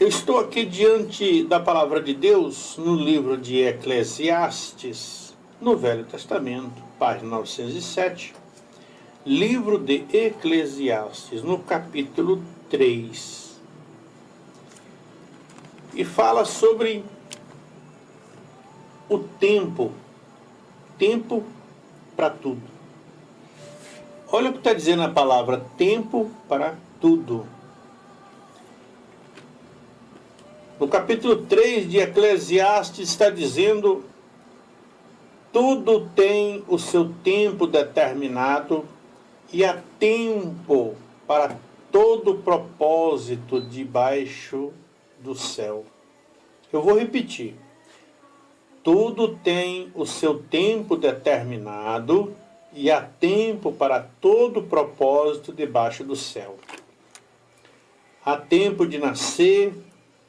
Eu estou aqui diante da palavra de Deus no livro de Eclesiastes, no Velho Testamento, página 907. Livro de Eclesiastes, no capítulo 3. E fala sobre o tempo, tempo para tudo. Olha o que está dizendo a palavra tempo para tudo. No capítulo 3 de Eclesiastes está dizendo tudo tem o seu tempo determinado e há tempo para todo propósito debaixo do céu. Eu vou repetir. Tudo tem o seu tempo determinado e há tempo para todo propósito debaixo do céu. Há tempo de nascer,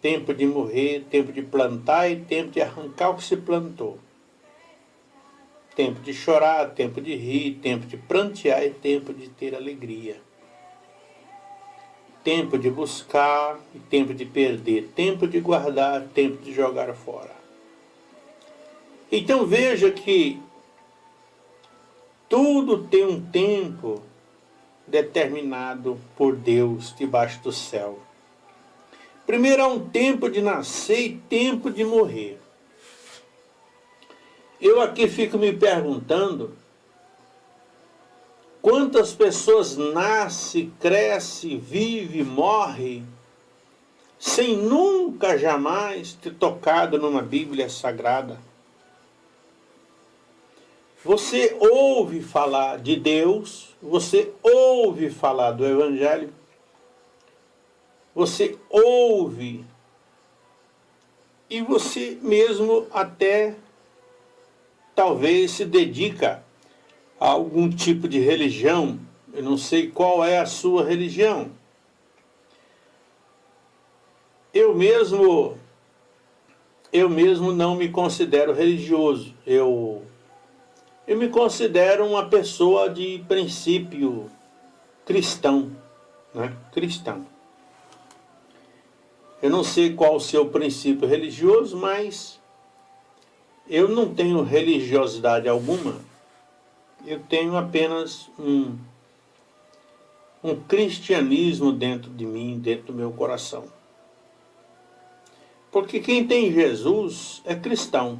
tempo de morrer, tempo de plantar e tempo de arrancar o que se plantou. Tempo de chorar, tempo de rir, tempo de prantear e tempo de ter alegria. Tempo de buscar e tempo de perder, tempo de guardar, tempo de jogar fora. Então veja que tudo tem um tempo determinado por Deus debaixo do céu. Primeiro há um tempo de nascer e tempo de morrer. Eu aqui fico me perguntando quantas pessoas nascem, crescem, vivem, morrem sem nunca jamais ter tocado numa Bíblia Sagrada. Você ouve falar de Deus, você ouve falar do Evangelho, você ouve e você mesmo até talvez se dedica a algum tipo de religião. Eu não sei qual é a sua religião. Eu mesmo eu mesmo não me considero religioso. Eu eu me considero uma pessoa de princípio cristão, né? Cristão. Eu não sei qual o seu princípio religioso, mas eu não tenho religiosidade alguma. Eu tenho apenas um, um cristianismo dentro de mim, dentro do meu coração. Porque quem tem Jesus é cristão.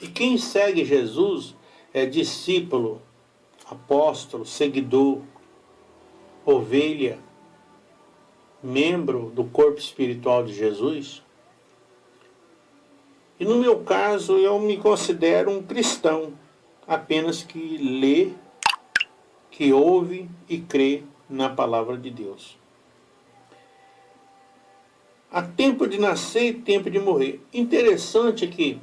E quem segue Jesus é discípulo, apóstolo, seguidor, ovelha, membro do corpo espiritual de Jesus. E no meu caso, eu me considero um cristão, apenas que lê, que ouve e crê na palavra de Deus. Há tempo de nascer e tempo de morrer. Interessante que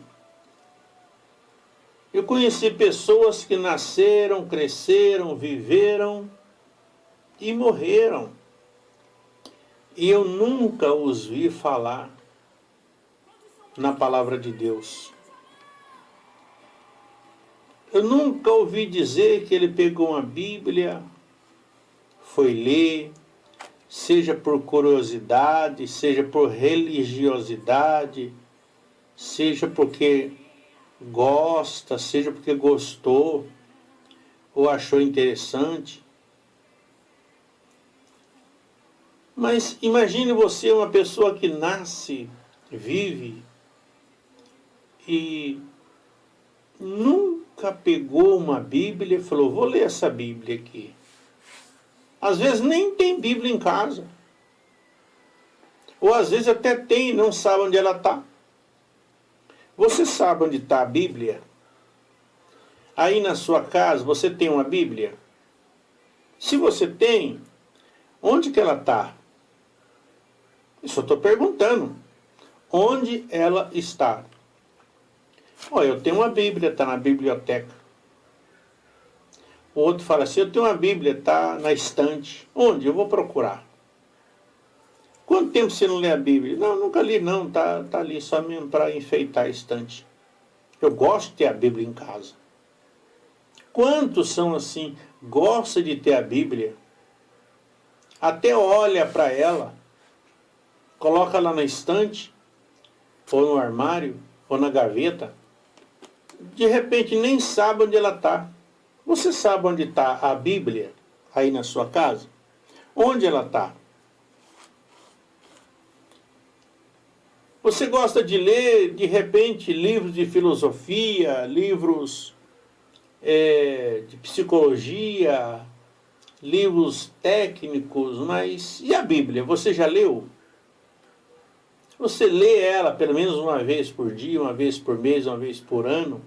eu conheci pessoas que nasceram, cresceram, viveram e morreram e eu nunca os vi falar na palavra de Deus. Eu nunca ouvi dizer que ele pegou uma Bíblia, foi ler, seja por curiosidade, seja por religiosidade, seja porque gosta, seja porque gostou ou achou interessante. Mas imagine você uma pessoa que nasce, vive e nunca pegou uma Bíblia e falou, vou ler essa Bíblia aqui. Às vezes nem tem Bíblia em casa. Ou às vezes até tem e não sabe onde ela está. Você sabe onde está a Bíblia? Aí na sua casa você tem uma Bíblia? Se você tem, onde que ela está? Eu só estou perguntando. Onde ela está? Olha, eu tenho uma Bíblia, está na biblioteca. O outro fala assim, eu tenho uma Bíblia, está na estante. Onde? Eu vou procurar. Quanto tempo você não lê a Bíblia? Não, nunca li não, está tá ali só para enfeitar a estante. Eu gosto de ter a Bíblia em casa. Quantos são assim, gosta de ter a Bíblia? Até olha para ela, coloca lá na estante, ou no armário, ou na gaveta, de repente nem sabe onde ela está. Você sabe onde está a Bíblia aí na sua casa? Onde ela está? Você gosta de ler, de repente, livros de filosofia, livros é, de psicologia, livros técnicos, mas e a Bíblia? Você já leu? Você lê ela pelo menos uma vez por dia, uma vez por mês, uma vez por ano?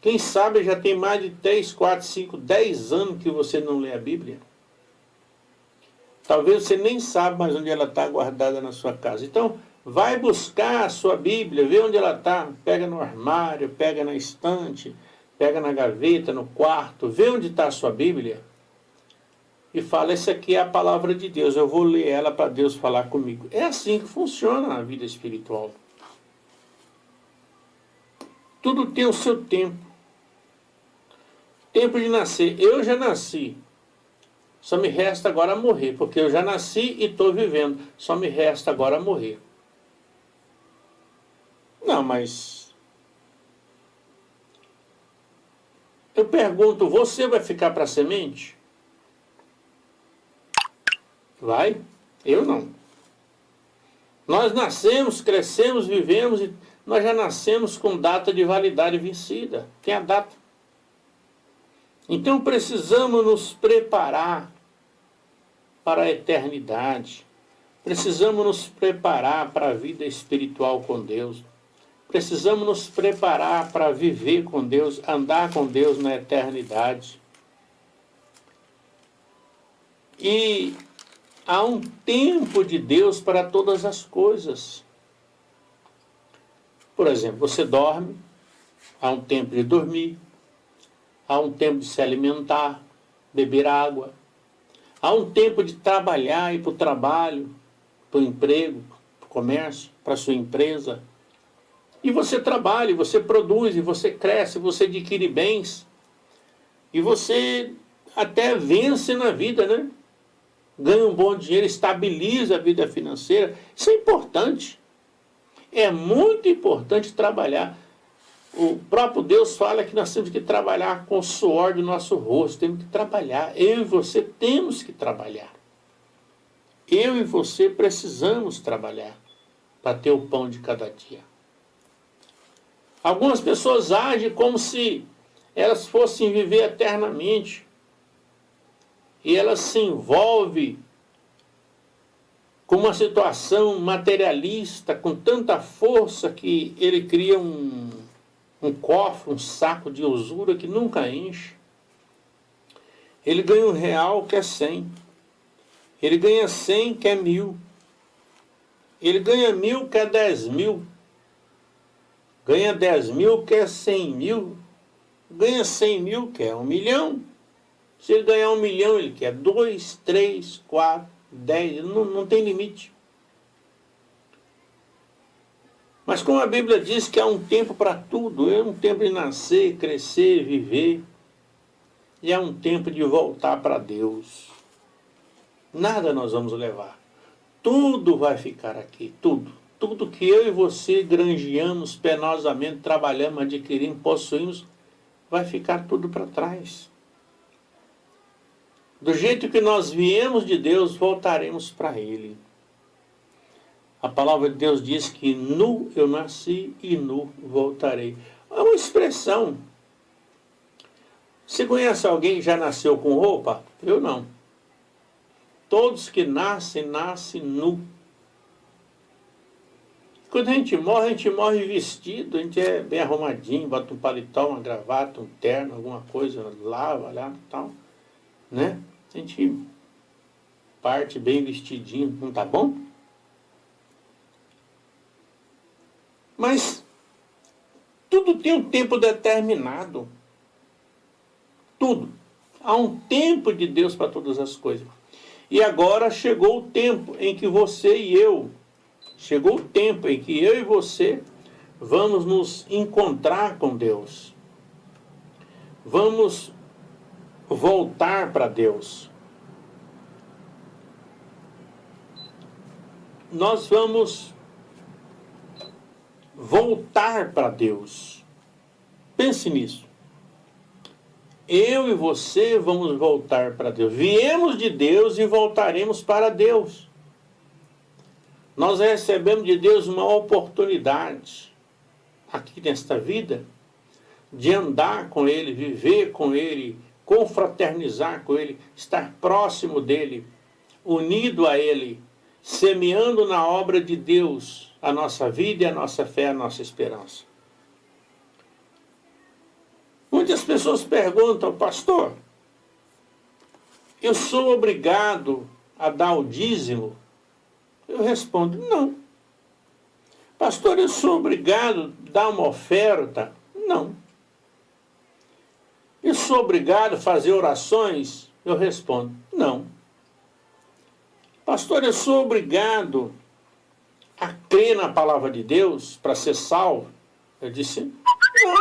Quem sabe já tem mais de 3, 4, 5, 10 anos que você não lê a Bíblia? Talvez você nem saiba mais onde ela está guardada na sua casa. Então, vai buscar a sua Bíblia, vê onde ela está. Pega no armário, pega na estante, pega na gaveta, no quarto, vê onde está a sua Bíblia. E fala, essa aqui é a palavra de Deus, eu vou ler ela para Deus falar comigo. É assim que funciona a vida espiritual. Tudo tem o seu tempo. Tempo de nascer. Eu já nasci. Só me resta agora morrer, porque eu já nasci e estou vivendo. Só me resta agora morrer. Não, mas... Eu pergunto, você vai ficar para semente? Vai? Eu não. Nós nascemos, crescemos, vivemos e nós já nascemos com data de validade vencida. Tem a data. Então precisamos nos preparar para a eternidade. Precisamos nos preparar para a vida espiritual com Deus. Precisamos nos preparar para viver com Deus, andar com Deus na eternidade. E há um tempo de Deus para todas as coisas. Por exemplo, você dorme, há um tempo de dormir, há um tempo de se alimentar, beber água, Há um tempo de trabalhar, ir para o trabalho, para o emprego, para o comércio, para a sua empresa. E você trabalha, você produz, você cresce, você adquire bens. E você até vence na vida, né? Ganha um bom dinheiro, estabiliza a vida financeira. Isso é importante. É muito importante trabalhar o próprio Deus fala que nós temos que trabalhar com o suor do nosso rosto, temos que trabalhar. Eu e você temos que trabalhar. Eu e você precisamos trabalhar para ter o pão de cada dia. Algumas pessoas agem como se elas fossem viver eternamente. E elas se envolvem com uma situação materialista, com tanta força que ele cria um um cofre, um saco de usura que nunca enche. Ele ganha um real que é cem. Ele ganha cem que é mil. Ele ganha mil que é dez mil. Ganha dez mil que é cem mil. Ganha cem mil que é um milhão. Se ele ganhar um milhão, ele quer dois, três, quatro, dez. Não, não tem limite. Mas como a Bíblia diz que há um tempo para tudo, é um tempo de nascer, crescer, viver, e é um tempo de voltar para Deus. Nada nós vamos levar. Tudo vai ficar aqui, tudo. Tudo que eu e você granjeamos penosamente, trabalhamos, adquirimos, possuímos, vai ficar tudo para trás. Do jeito que nós viemos de Deus, voltaremos para Ele. A palavra de Deus diz que nu eu nasci e nu voltarei. É uma expressão. Você conhece alguém que já nasceu com roupa? Eu não. Todos que nascem, nascem nu. Quando a gente morre, a gente morre vestido, a gente é bem arrumadinho, bota um paletó, uma gravata, um terno, alguma coisa, lava lá e tal. Né? A gente parte bem vestidinho, não tá bom? Mas tudo tem um tempo determinado. Tudo. Há um tempo de Deus para todas as coisas. E agora chegou o tempo em que você e eu, chegou o tempo em que eu e você vamos nos encontrar com Deus. Vamos voltar para Deus. nós vamos voltar para Deus. Pense nisso. Eu e você vamos voltar para Deus. Viemos de Deus e voltaremos para Deus. Nós recebemos de Deus uma oportunidade aqui nesta vida de andar com Ele, viver com Ele, confraternizar com Ele, estar próximo dEle, unido a Ele, semeando na obra de Deus a nossa vida e a nossa fé, a nossa esperança. Muitas pessoas perguntam, pastor, eu sou obrigado a dar o dízimo? Eu respondo, não. Pastor, eu sou obrigado a dar uma oferta? Não. Sou obrigado a fazer orações? Eu respondo, não. Pastor, eu sou obrigado a crer na palavra de Deus para ser salvo? Eu disse, não.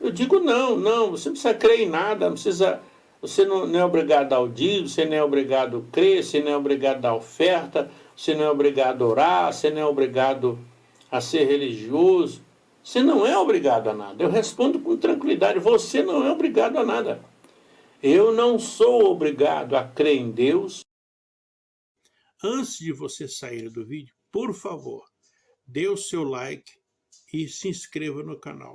Eu digo não, não, você não precisa crer em nada, não precisa, você não, não é obrigado a dízimo, você não é obrigado a crer, você não é obrigado a dar oferta, você não é obrigado a orar, você não é obrigado a ser religioso, você não é obrigado a nada. Eu respondo com tranquilidade, você não é obrigado a nada. Eu não sou obrigado a crer em Deus. Antes de você sair do vídeo, por favor, dê o seu like e se inscreva no canal.